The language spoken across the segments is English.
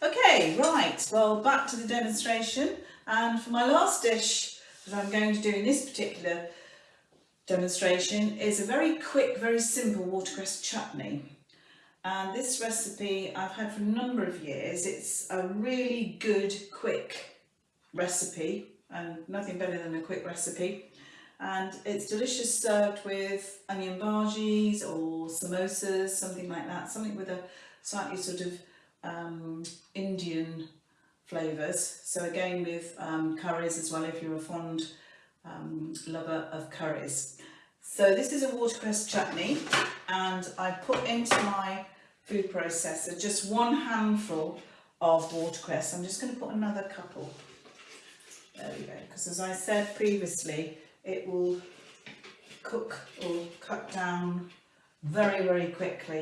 Okay, right, well back to the demonstration and for my last dish that I'm going to do in this particular demonstration is a very quick, very simple watercress chutney. And this recipe I've had for a number of years. It's a really good, quick recipe and nothing better than a quick recipe. And it's delicious served with onion bhajis or samosas, something like that, something with a slightly sort of um, Indian flavours. So again with um, curries as well if you're a fond um, lover of curries. So this is a watercress chutney and I put into my food processor just one handful of watercress. I'm just going to put another couple. There we go. Because as I said previously, it will cook or cut down very, very quickly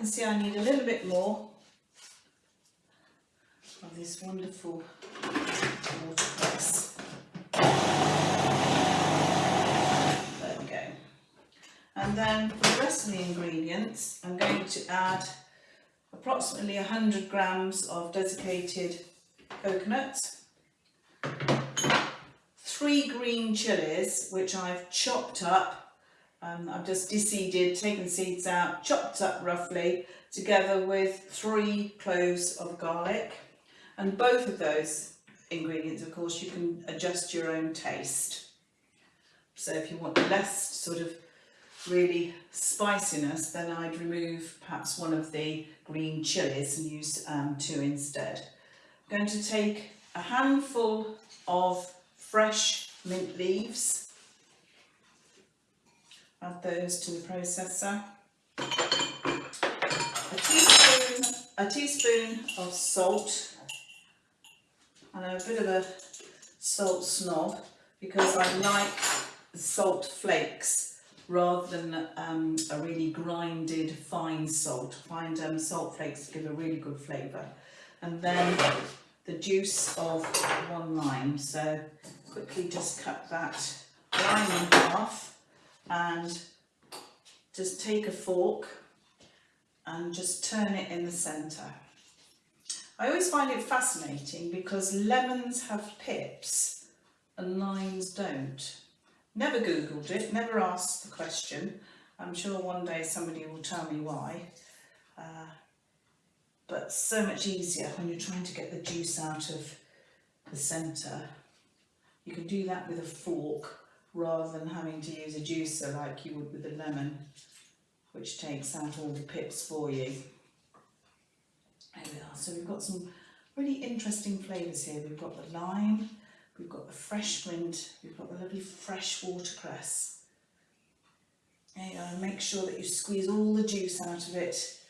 can see I need a little bit more of this wonderful watercress. There we go. And then for the rest of the ingredients, I'm going to add approximately 100 grams of desiccated coconut, three green chilies, which I've chopped up um, I've just deseeded, taken seeds out, chopped up roughly, together with three cloves of garlic. And both of those ingredients, of course, you can adjust your own taste. So if you want less sort of really spiciness, then I'd remove perhaps one of the green chilies and use um, two instead. I'm going to take a handful of fresh mint leaves add those to the processor. A teaspoon, a teaspoon of salt. And a bit of a salt snob because I like salt flakes rather than um, a really grinded fine salt. I find um, salt flakes give a really good flavour. And then the juice of one lime. So quickly just cut that lime in half and just take a fork and just turn it in the centre. I always find it fascinating because lemons have pips and limes don't. Never googled it, never asked the question. I'm sure one day somebody will tell me why. Uh, but so much easier when you're trying to get the juice out of the centre. You can do that with a fork rather than having to use a juicer like you would with a lemon which takes out all the pips for you. There we are. So we've got some really interesting flavours here. We've got the lime, we've got the fresh mint, we've got the lovely fresh watercress. There you go. Make sure that you squeeze all the juice out of it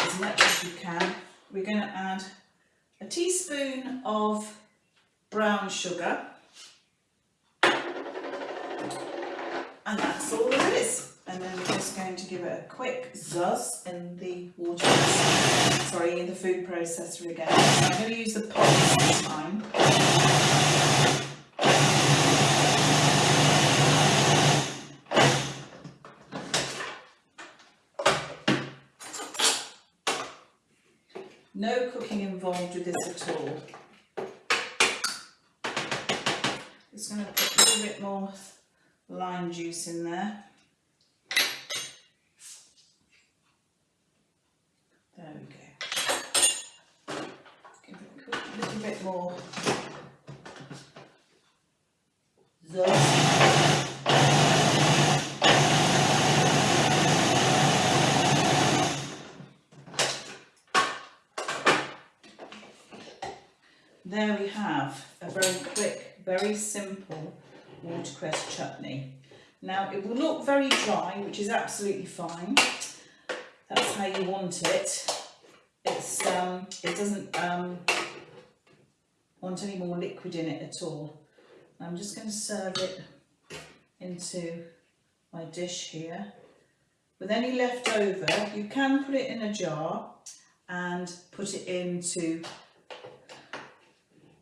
as much as you can. We're going to add a teaspoon of brown sugar and that's all there is. And then we're just going to give it a quick zuzz in the water, sorry, in the food processor again. So I'm going to use the pot this time. No cooking involved with this at all. Just going to put a little bit more lime juice in there. There we go. Give it a little bit more There we have a very quick, very simple watercress chutney. Now it will look very dry, which is absolutely fine. That's how you want it. It's um, it doesn't um, want any more liquid in it at all. I'm just going to serve it into my dish here. With any left over, you can put it in a jar and put it into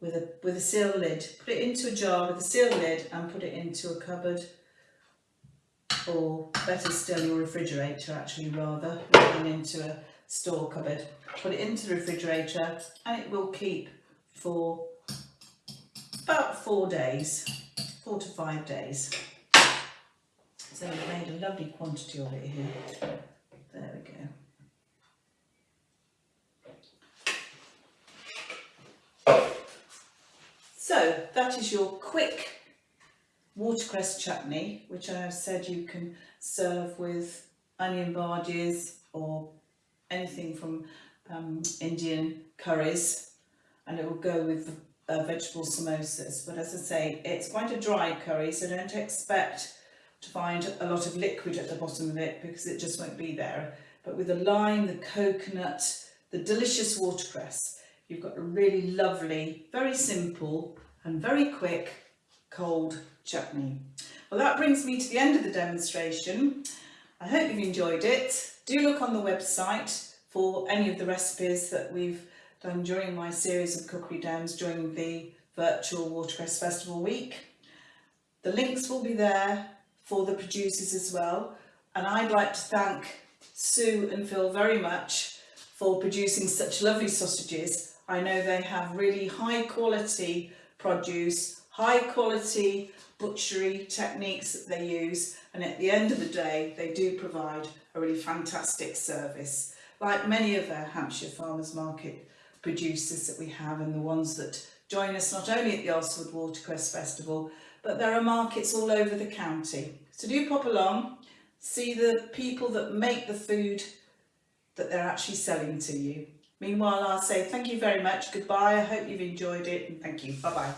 with a with a seal lid. Put it into a jar with a seal lid and put it into a cupboard or better still your refrigerator actually rather than into a store cupboard. Put it into the refrigerator and it will keep for about four days, four to five days. So we've made a lovely quantity of it here. There we go. So that is your quick watercress chutney, which I have said you can serve with onion bhajis or anything from um, Indian curries and it will go with uh, vegetable samosas. But as I say, it's quite a dry curry, so don't expect to find a lot of liquid at the bottom of it because it just won't be there. But with the lime, the coconut, the delicious watercress, you've got a really lovely, very simple and very quick cold chutney. Well, that brings me to the end of the demonstration. I hope you've enjoyed it. Do look on the website for any of the recipes that we've done during my series of cookery demos during the virtual Watercress Festival week. The links will be there for the producers as well. And I'd like to thank Sue and Phil very much for producing such lovely sausages. I know they have really high quality produce, high quality butchery techniques that they use and at the end of the day they do provide a really fantastic service like many of our Hampshire Farmers Market producers that we have and the ones that join us not only at the Alresford Watercress Festival but there are markets all over the county. So do pop along, see the people that make the food that they're actually selling to you. Meanwhile, I'll say thank you very much, goodbye, I hope you've enjoyed it and thank you, bye bye.